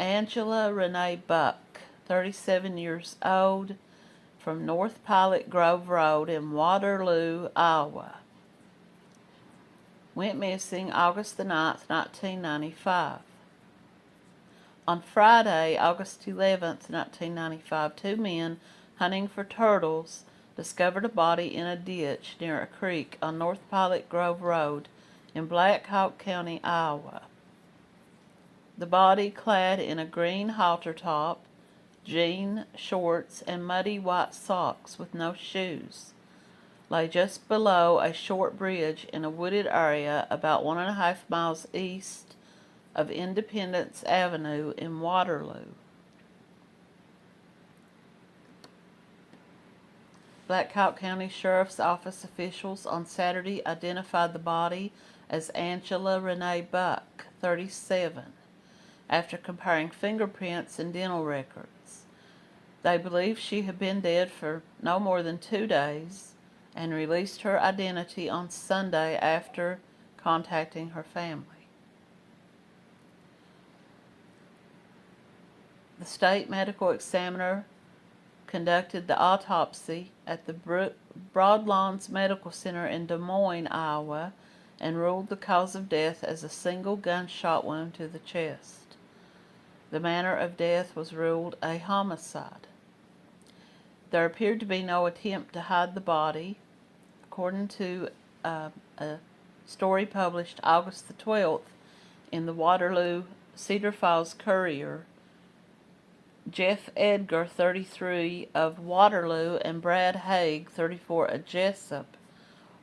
Angela Renee Buck, 37 years old, from North Pilot Grove Road in Waterloo, Iowa. Went missing August the 9th, 1995. On Friday, August 11th, 1995, two men hunting for turtles discovered a body in a ditch near a creek on North Pilot Grove Road in Black Hawk County, Iowa. The body, clad in a green halter top, jean shorts, and muddy white socks with no shoes, lay just below a short bridge in a wooded area about one and a half miles east of Independence Avenue in Waterloo. Black Hawk County Sheriff's Office officials on Saturday identified the body as Angela Renee Buck, 37, after comparing fingerprints and dental records. They believe she had been dead for no more than two days and released her identity on Sunday after contacting her family. The state medical examiner conducted the autopsy at the Broadlawns Medical Center in Des Moines, Iowa, and ruled the cause of death as a single gunshot wound to the chest. The manner of death was ruled a homicide. There appeared to be no attempt to hide the body. According to uh, a story published August the 12th in the Waterloo Cedar Falls Courier, Jeff Edgar, 33, of Waterloo, and Brad Haig, 34, of Jesup,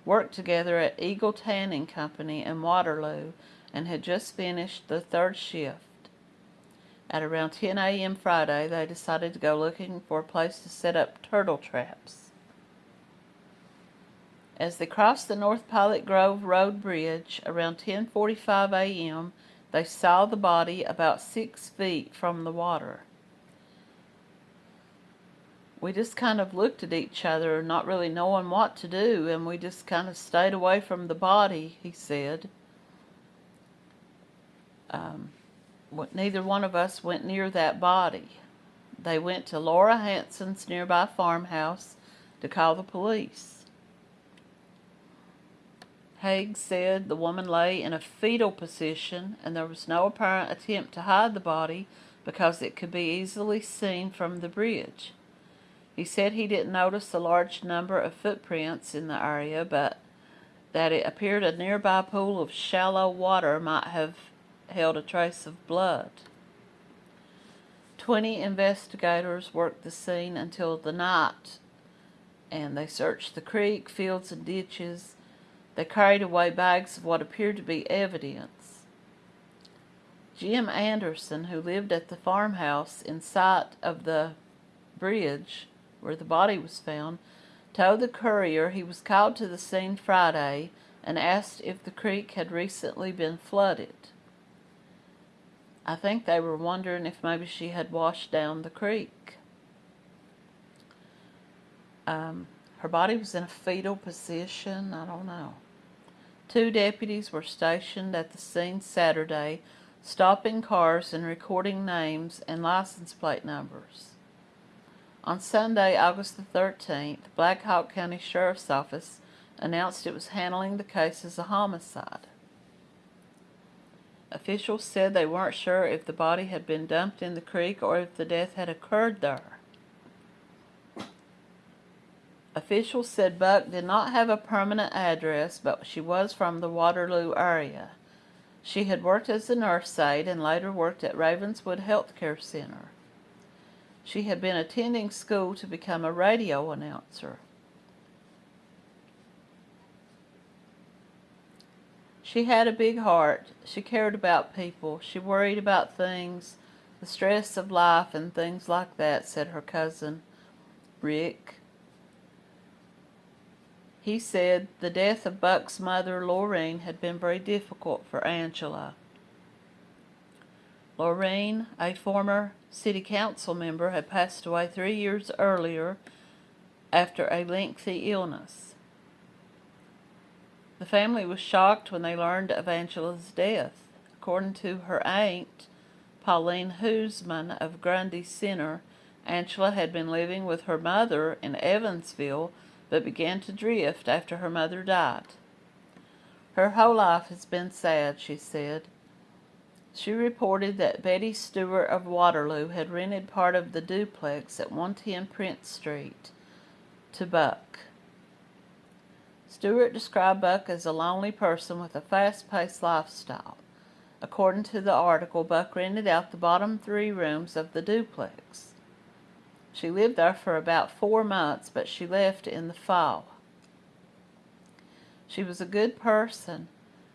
worked together at Eagle Tanning Company in Waterloo and had just finished the third shift. At around 10 a.m. Friday, they decided to go looking for a place to set up turtle traps. As they crossed the North Pilot Grove Road Bridge around 10.45 a.m., they saw the body about six feet from the water we just kind of looked at each other, not really knowing what to do, and we just kind of stayed away from the body, he said. Um, neither one of us went near that body. They went to Laura Hanson's nearby farmhouse to call the police. Haig said the woman lay in a fetal position and there was no apparent attempt to hide the body because it could be easily seen from the bridge. He said he didn't notice a large number of footprints in the area, but that it appeared a nearby pool of shallow water might have held a trace of blood. Twenty investigators worked the scene until the night, and they searched the creek, fields, and ditches. They carried away bags of what appeared to be evidence. Jim Anderson, who lived at the farmhouse in sight of the bridge, where the body was found, told the courier he was called to the scene Friday and asked if the creek had recently been flooded. I think they were wondering if maybe she had washed down the creek. Um, her body was in a fetal position. I don't know. Two deputies were stationed at the scene Saturday, stopping cars and recording names and license plate numbers. On Sunday, August the 13th, Black Hawk County Sheriff's Office announced it was handling the case as a homicide. Officials said they weren't sure if the body had been dumped in the creek or if the death had occurred there. Officials said Buck did not have a permanent address, but she was from the Waterloo area. She had worked as a nurse aide and later worked at Ravenswood Healthcare Center. She had been attending school to become a radio announcer. She had a big heart. She cared about people. She worried about things, the stress of life and things like that, said her cousin, Rick. He said the death of Buck's mother, Laureen, had been very difficult for Angela. Laureen, a former city council member, had passed away three years earlier after a lengthy illness. The family was shocked when they learned of Angela's death. According to her aunt, Pauline Huseman of Grundy Center, Angela had been living with her mother in Evansville, but began to drift after her mother died. Her whole life has been sad, she said. She reported that Betty Stewart of Waterloo had rented part of the duplex at 110 Prince Street to Buck. Stewart described Buck as a lonely person with a fast-paced lifestyle. According to the article, Buck rented out the bottom three rooms of the duplex. She lived there for about four months, but she left in the fall. She was a good person,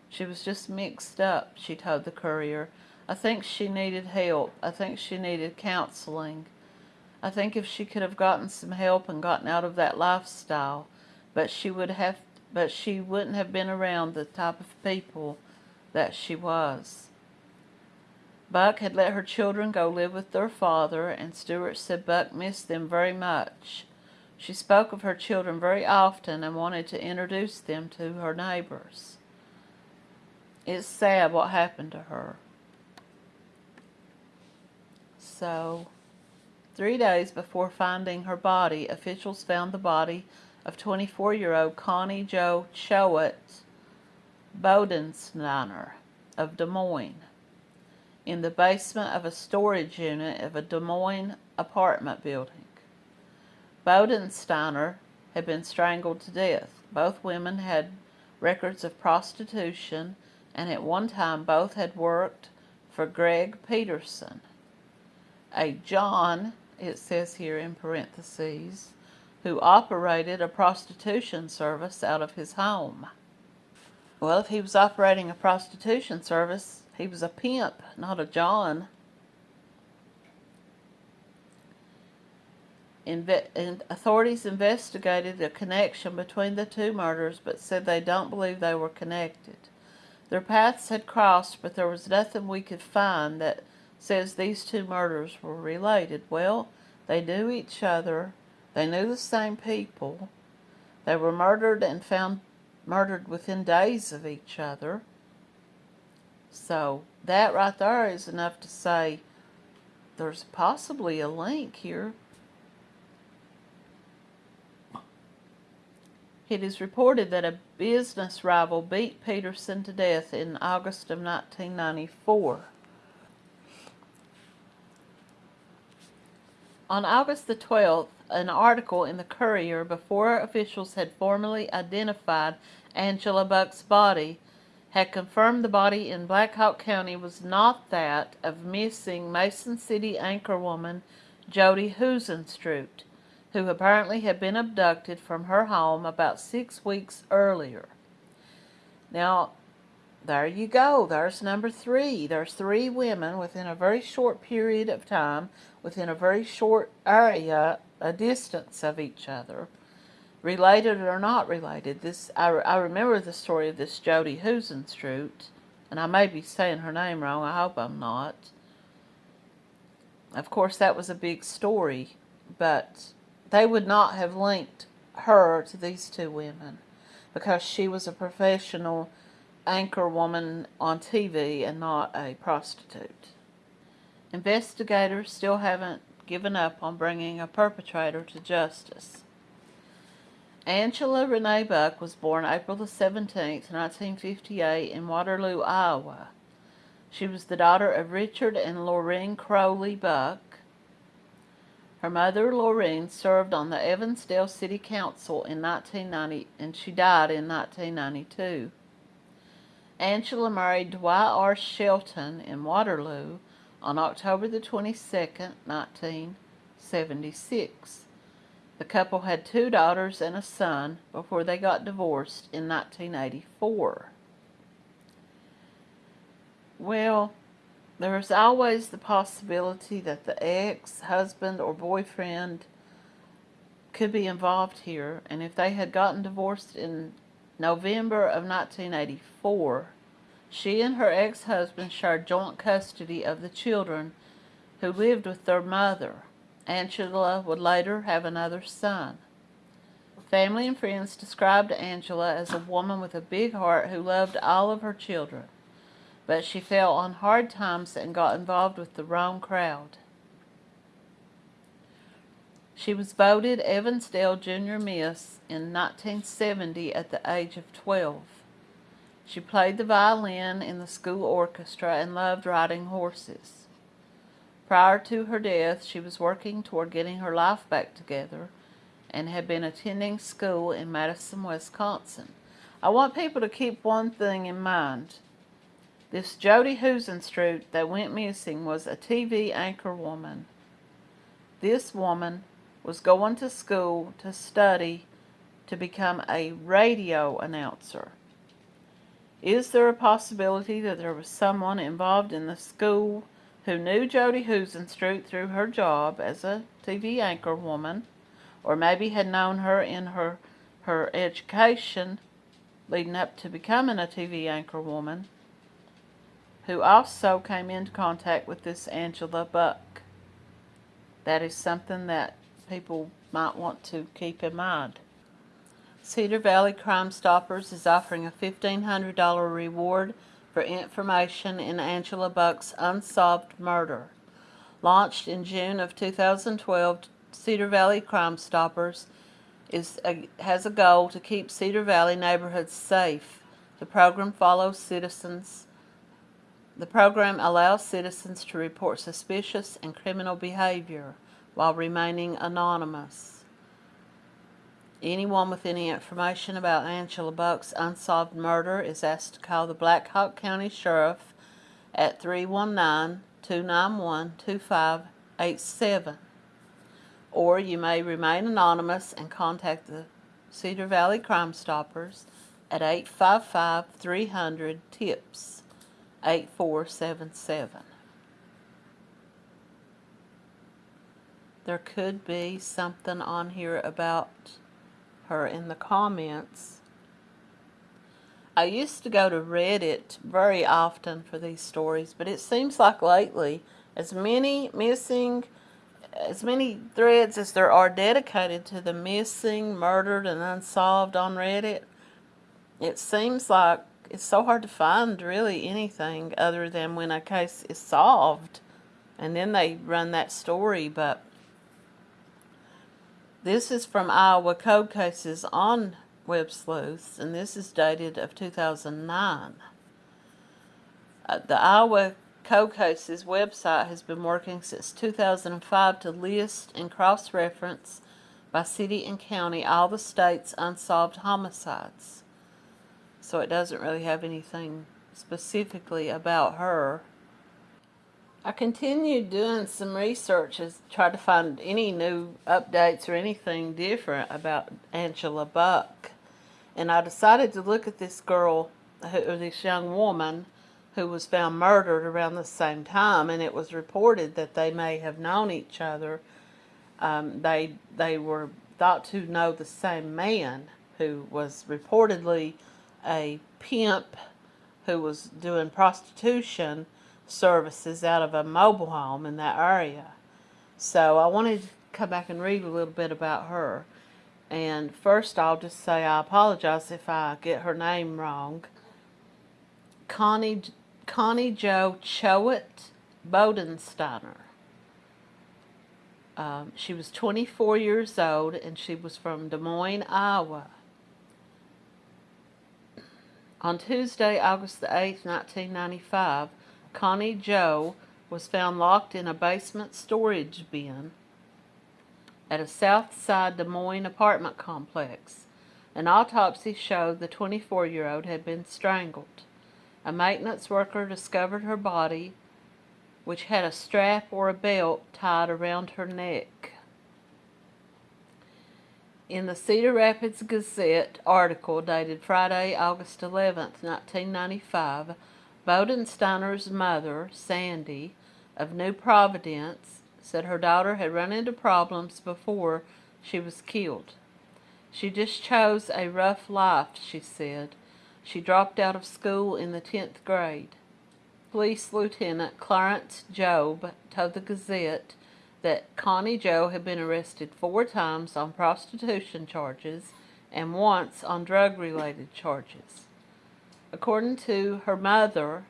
she was just mixed up, she told the courier. I think she needed help. I think she needed counseling. I think if she could have gotten some help and gotten out of that lifestyle, but she would have but she wouldn't have been around the type of people that she was. Buck had let her children go live with their father, and Stewart said Buck missed them very much. She spoke of her children very often and wanted to introduce them to her neighbors. It's sad what happened to her. So, three days before finding her body, officials found the body of 24-year-old Connie Jo Choate Bodensteiner of Des Moines in the basement of a storage unit of a Des Moines apartment building. Bodensteiner had been strangled to death. Both women had records of prostitution and at one time both had worked for Greg Peterson. A John, it says here in parentheses, who operated a prostitution service out of his home. Well, if he was operating a prostitution service, he was a pimp, not a John. Inve authorities investigated the connection between the two murders, but said they don't believe they were connected. Their paths had crossed, but there was nothing we could find that says these two murders were related. Well, they knew each other. They knew the same people. They were murdered and found murdered within days of each other. So that right there is enough to say there's possibly a link here. It is reported that a business rival beat Peterson to death in August of 1994. On August the 12th, an article in the Courier before officials had formally identified Angela Buck's body had confirmed the body in Black Hawk County was not that of missing Mason City anchorwoman Jodi Huisentruit who apparently had been abducted from her home about six weeks earlier. Now, there you go. There's number three. There's three women within a very short period of time, within a very short area, a distance of each other, related or not related. This I, I remember the story of this Jodi Huisentruit, and I may be saying her name wrong. I hope I'm not. Of course, that was a big story, but they would not have linked her to these two women because she was a professional anchor woman on TV and not a prostitute. Investigators still haven't given up on bringing a perpetrator to justice. Angela Renee Buck was born April the 17th, 1958 in Waterloo, Iowa. She was the daughter of Richard and Lorraine Crowley Buck her mother, Lorraine, served on the Evansdale City Council in 1990 and she died in 1992. Angela married Dwight R. Shelton in Waterloo on October the 22nd, 1976. The couple had two daughters and a son before they got divorced in 1984. Well, there is always the possibility that the ex-husband or boyfriend could be involved here. And if they had gotten divorced in November of 1984, she and her ex-husband shared joint custody of the children who lived with their mother. Angela would later have another son. Family and friends described Angela as a woman with a big heart who loved all of her children. but she fell on hard times and got involved with the wrong crowd. She was voted Evansdale Junior Miss in 1970 at the age of 12. She played the violin in the school orchestra and loved riding horses. Prior to her death, she was working toward getting her life back together and had been attending school in Madison, Wisconsin. I want people to keep one thing in mind. This Jodi Huisentruit that went missing was a TV anchor woman. This woman was going to school to study to become a radio announcer. Is there a possibility that there was someone involved in the school who knew Jodi Huisentruit through her job as a TV anchor woman, or maybe had known her in her, her education leading up to becoming a TV anchor woman, who also came into contact with this Angela Buck? That is something that people might want to keep in mind. Cedar Valley Crime Stoppers is offering a $1,500 reward for information in Angela Buck's unsolved murder. Launched in June of 2012, Cedar Valley Crime Stoppers is a, has a goal to keep Cedar Valley neighborhoods safe. The program follows citizens. The program allows citizens to report suspicious and criminal behavior while remaining anonymous. Anyone with any information about Angela Buck's unsolved murder is asked to call the Black Hawk County Sheriff at 319-291-2587. Or you may remain anonymous and contact the Cedar Valley Crime Stoppers at 855-300-TIPS 8477. there could be something on here about her in the comments. I used to go to Reddit very often for these stories, but it seems like lately, as many missing, as many threads as there are dedicated to the missing, murdered, and unsolved on Reddit, it seems like it's so hard to find really anything other than when a case is solved and then they run that story, but this is from Iowa Cold Cases on Web Sleuths, and this is dated of 2009. Uh, the Iowa Cold Cases website has been working since 2005 to list and cross-reference by city and county all the state's unsolved homicides. So it doesn't really have anything specifically about her. I continued doing some research to try to find any new updates or anything different about Angela Buck. And I decided to look at this girl, or this young woman, who was found murdered around the same time. And it was reported that they may have known each other. Um, they, they were thought to know the same man who was reportedly a pimp who was doing prostitution services out of a mobile home in that area. So I wanted to come back and read a little bit about her. And first I'll just say I apologize if I get her name wrong. Connie, Connie Jo Choate Bodensteiner. Um, she was 24 years old and she was from Des Moines, Iowa. On Tuesday, August the 8th, 1995, Connie Jo was found locked in a basement storage bin at a South Side Des Moines apartment complex. An autopsy showed the 24-year-old had been strangled. A maintenance worker discovered her body, which had a strap or a belt tied around her neck. In the Cedar Rapids Gazette article dated Friday, August 11, 1995, Bodensteiner's mother, Sandy, of New Providence, said her daughter had run into problems before she was killed. She just chose a rough life, she said. She dropped out of school in the 10th grade. Police Lieutenant Clarence Jobe told the Gazette that Connie Jo had been arrested four times on prostitution charges and once on drug-related charges. According to her mother,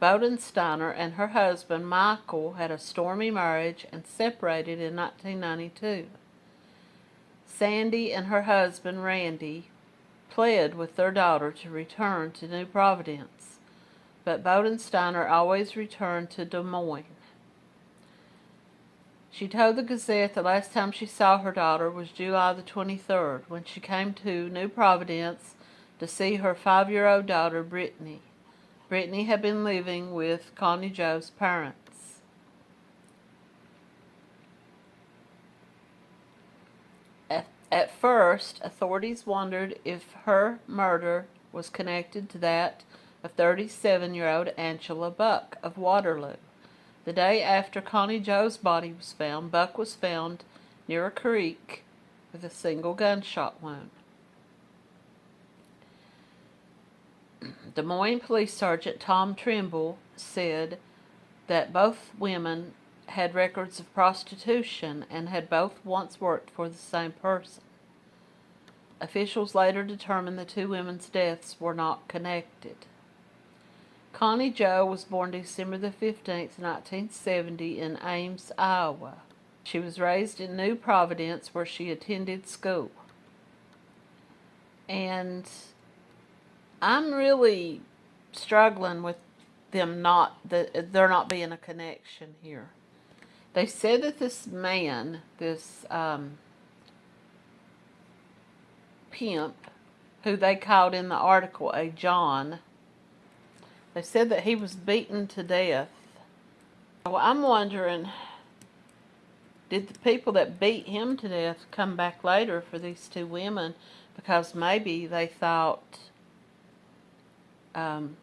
Bodensteiner and her husband Michael had a stormy marriage and separated in 1992. Sandy and her husband Randy pled with their daughter to return to New Providence, but Bodensteiner always returned to Des Moines. She told the Gazette the last time she saw her daughter was July the 23rd, when she came to New Providence to see her five-year-old daughter, Brittany. Brittany had been living with Connie Jo's parents. At, at first, authorities wondered if her murder was connected to that of 37-year-old Angela Buck of Waterloo. The day after Connie Jo's body was found, Buck was found near a creek with a single gunshot wound. Des Moines Police Sergeant Tom Trimble said that both women had records of prostitution and had both once worked for the same person. Officials later determined the two women's deaths were not connected. Connie Jo was born December the 15th, 1970 in Ames, Iowa. She was raised in New Providence where she attended school. And I'm really struggling with them not that there not being a connection here. They said that this man, this um, pimp, who they called in the article a John, they said that he was beaten to death. Well, I'm wondering, did the people that beat him to death come back later for these two women because maybe they thought um,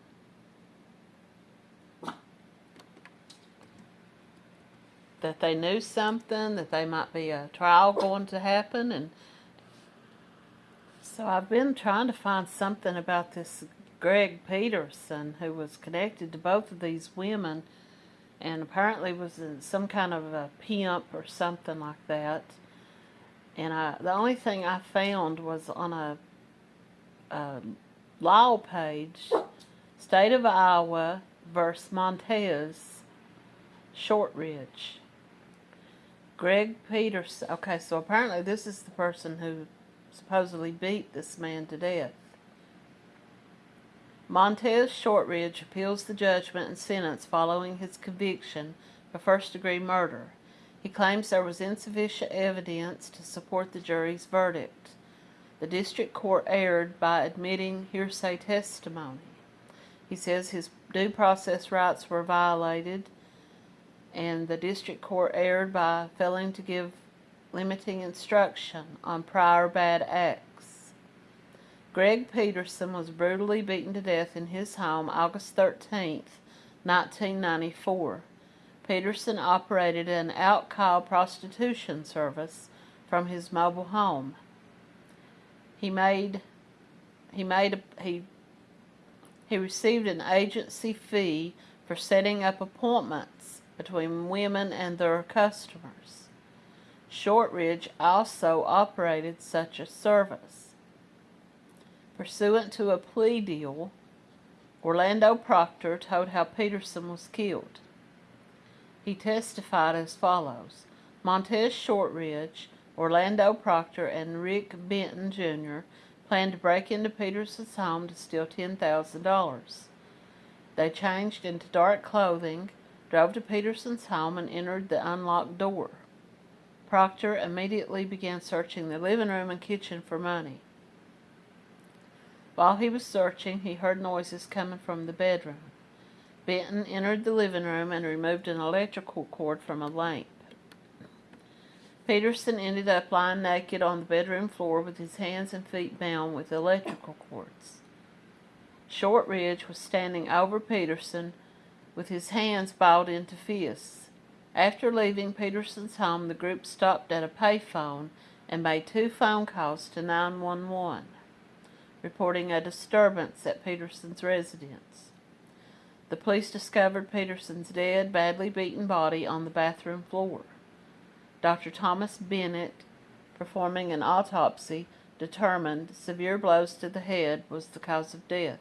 that they knew something, that they might be a trial going to happen. And so I've been trying to find something about this Greg Peterson, who was connected to both of these women and apparently was some kind of a pimp or something like that. And I, the only thing I found was on a, a law page, State of Iowa versus Montez, Shortridge. Greg Peterson. Okay, so apparently this is the person who supposedly beat this man to death. Montez Shortridge appeals the judgment and sentence following his conviction for first-degree murder. He claims there was insufficient evidence to support the jury's verdict. The district court erred by admitting hearsay testimony. He says his due process rights were violated and the district court erred by failing to give limiting instruction on prior bad acts. Greg Peterson was brutally beaten to death in his home August 13, 1994. Peterson operated an out-call prostitution service from his mobile home. He made he made a, he he received an agency fee for setting up appointments between women and their customers. Shortridge also operated such a service. Pursuant to a plea deal, Orlando Proctor told how Peterson was killed. He testified as follows. Montez Shortridge Orlando Proctor and Rick Benton, Jr. planned to break into Peterson's home to steal $10,000. They changed into dark clothing, drove to Peterson's home, and entered the unlocked door. Proctor immediately began searching the living room and kitchen for money. While he was searching, he heard noises coming from the bedroom. Benton entered the living room and removed an electrical cord from a lamp. Peterson ended up lying naked on the bedroom floor with his hands and feet bound with electrical cords. Shortridge was standing over Peterson with his hands balled into fists. After leaving Peterson's home, the group stopped at a payphone and made two phone calls to 911, reporting a disturbance at Peterson's residence. The police discovered Peterson's dead, badly beaten body on the bathroom floor. Dr. Thomas Bennett, performing an autopsy, determined severe blows to the head was the cause of death.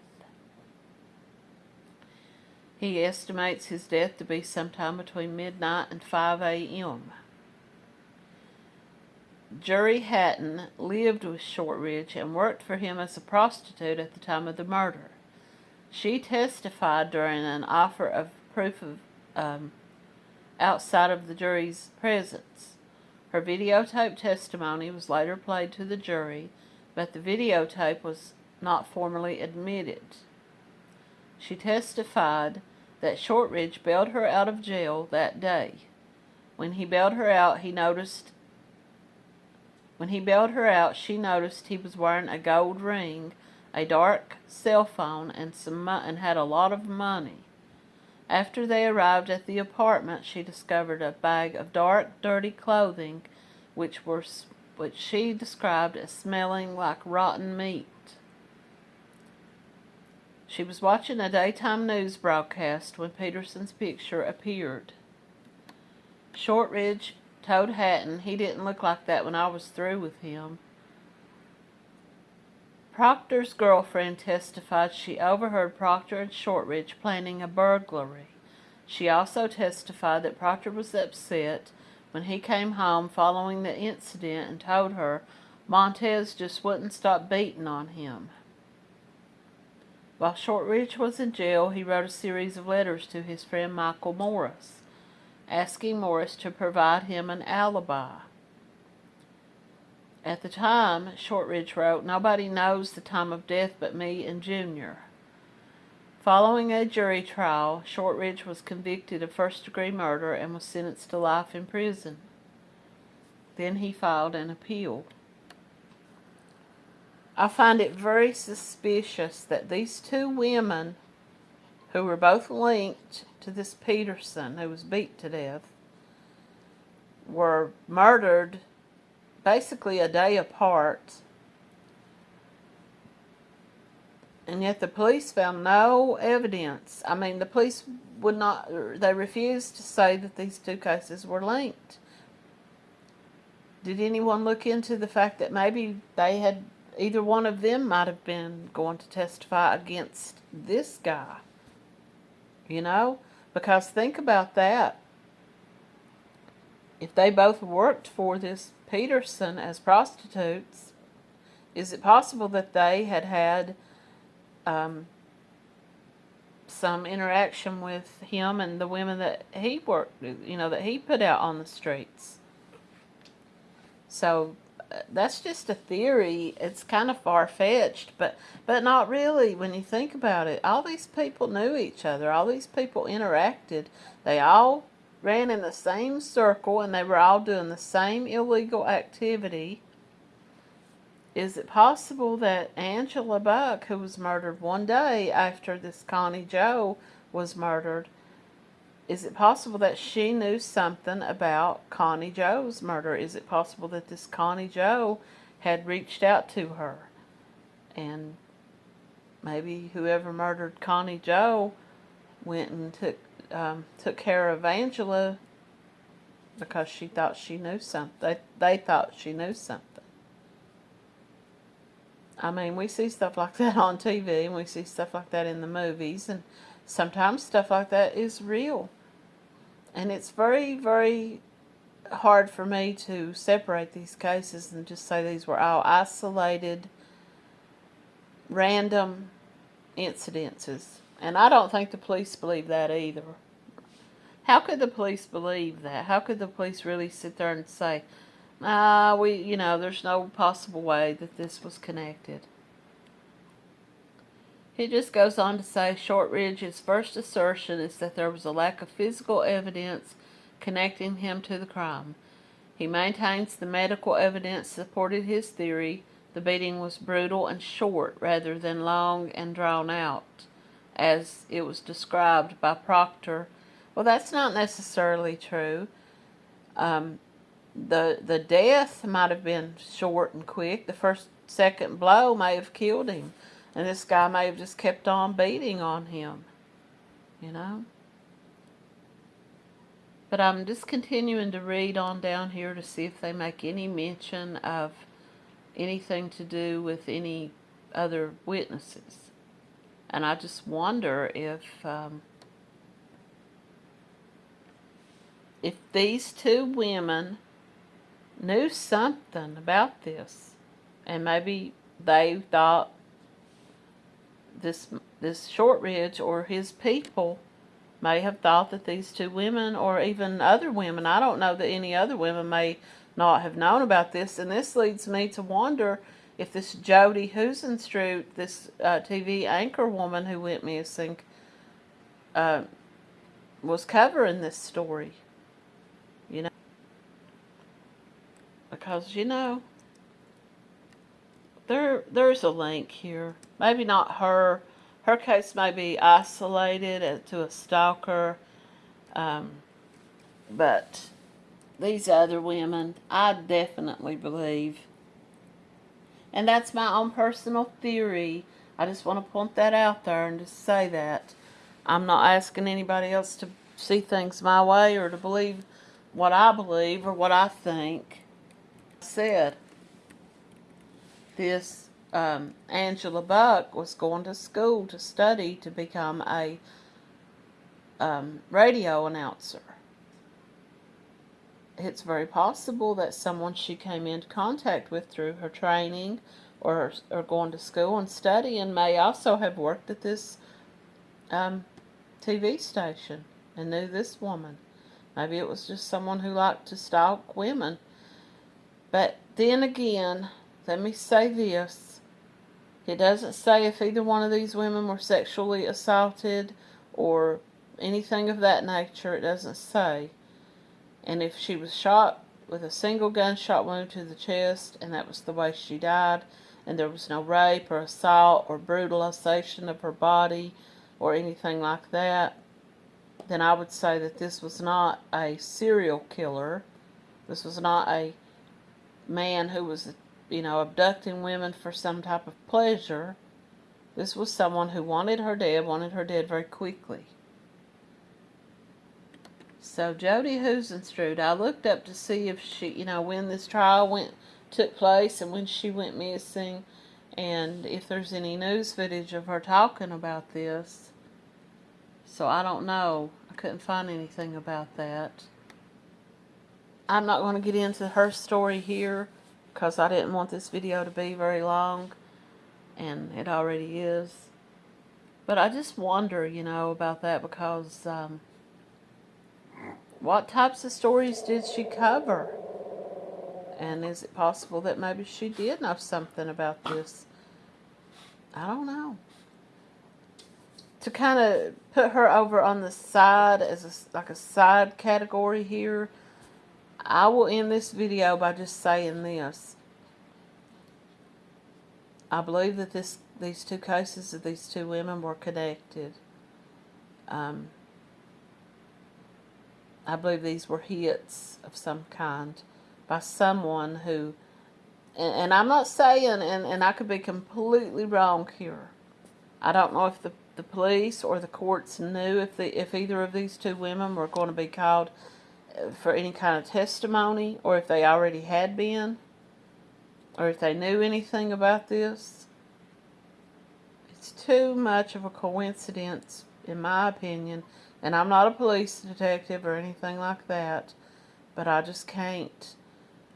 He estimates his death to be sometime between midnight and 5 a.m. Jerry Hatton lived with Shortridge and worked for him as a prostitute at the time of the murder. She testified during an offer of proof of um, outside of the jury's presence. Her videotape testimony was later played to the jury, but the videotape was not formally admitted. She testified that Shortridge bailed her out of jail that day. When he bailed her out, he noticed when he bailed her out, she noticed he was wearing a gold ring, a dark cell phone, and some and had a lot of money. After they arrived at the apartment, she discovered a bag of dark, dirty clothing, which were which she described as smelling like rotten meat. She was watching a daytime news broadcast when Peterson's picture appeared. Shortridge told Hatton he didn't look like that when I was through with him. Proctor's girlfriend testified she overheard Proctor and Shortridge planning a burglary. She also testified that Proctor was upset when he came home following the incident and told her Montez just wouldn't stop beating on him. While Shortridge was in jail, he wrote a series of letters to his friend Michael Morris, asking Morris to provide him an alibi. At the time, Shortridge wrote, Nobody knows the time of death but me and Junior. Following a jury trial, Shortridge was convicted of first-degree murder and was sentenced to life in prison. Then he filed an appeal. I find it very suspicious that these two women, who were both linked to this Peterson, who was beat to death, were murdered basically a day apart. And yet the police found no evidence. I mean, the police would not, they refused to say that these two cases were linked. Did anyone look into the fact that maybe they had, either one of them might have been going to testify against this guy? You know? Because think about that. If they both worked for this Peterson as prostitutes, is it possible that they had had um, some interaction with him and the women that he worked, you know, that he put out on the streets? So uh, that's just a theory. It's kind of far-fetched, but but not really when you think about it. All these people knew each other. All these people interacted. They all ran in the same circle and they were all doing the same illegal activity. Is it possible that Angela Buck, who was murdered one day after this Connie Jo was murdered, is it possible that she knew something about Connie Jo's murder? Is it possible that this Connie Jo had reached out to her? And maybe whoever murdered Connie Jo went and took um, took care of Angela because she thought she knew something. They, they thought she knew something. I mean, we see stuff like that on TV and we see stuff like that in the movies and sometimes stuff like that is real. And it's very, very hard for me to separate these cases and just say these were all isolated, random incidences. And I don't think the police believe that either. How could the police believe that? How could the police really sit there and say, ah, we, you know, there's no possible way that this was connected? He just goes on to say Shortridge's first assertion is that there was a lack of physical evidence connecting him to the crime. He maintains the medical evidence supported his theory the beating was brutal and short rather than long and drawn out as it was described by Proctor. Well, that's not necessarily true. Um, the the death might have been short and quick. The first second blow may have killed him, and this guy may have just kept on beating on him. You know. But I'm just continuing to read on down here to see if they make any mention of anything to do with any other witnesses. And I just wonder if um, if these two women knew something about this, and maybe they thought this this Shortridge or his people may have thought that these two women or even other women, I don't know that any other women may not have known about this. And this leads me to wonder if this Jody Husenstrude, this uh, TV anchor woman who went missing, uh, was covering this story. You know, because you know, there there's a link here. Maybe not her. Her case may be isolated to a stalker, um, but these other women, I definitely believe and that's my own personal theory. I just want to point that out there and just say that. I'm not asking anybody else to see things my way or to believe what I believe or what I think. said this um, Angela Buck was going to school to study to become a um, radio announcer. It's very possible that someone she came into contact with through her training or, or going to school and studying may also have worked at this um, TV station and knew this woman. Maybe it was just someone who liked to stalk women. But then again, let me say this. It doesn't say if either one of these women were sexually assaulted or anything of that nature. It doesn't say. And if she was shot with a single gunshot wound to the chest and that was the way she died, and there was no rape or assault or brutalization of her body or anything like that, then I would say that this was not a serial killer. This was not a man who was, you know, abducting women for some type of pleasure. This was someone who wanted her dead, wanted her dead very quickly. So Jody Husenstrude, I looked up to see if she, you know, when this trial went took place and when she went missing and if there's any news footage of her talking about this. So I don't know. I couldn't find anything about that. I'm not going to get into her story here because I didn't want this video to be very long and it already is. But I just wonder, you know, about that because um, what types of stories did she cover? And is it possible that maybe she did know something about this? I don't know. To kind of put her over on the side as a, like a side category here, I will end this video by just saying this. I believe that this these two cases of these two women were connected. Um, I believe these were hits of some kind by someone who, and, and I'm not saying, and, and I could be completely wrong here. I don't know if the, the police or the courts knew if the if either of these two women were going to be called uh, for any kind of testimony or if they already had been or if they knew anything about this. It's too much of a coincidence, in my opinion, and I'm not a police detective or anything like that, but I just can't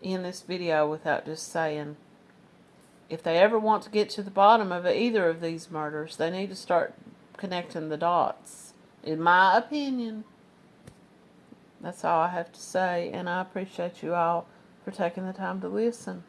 in this video without just saying if they ever want to get to the bottom of either of these murders, they need to start connecting the dots. In my opinion, that's all I have to say, and I appreciate you all for taking the time to listen.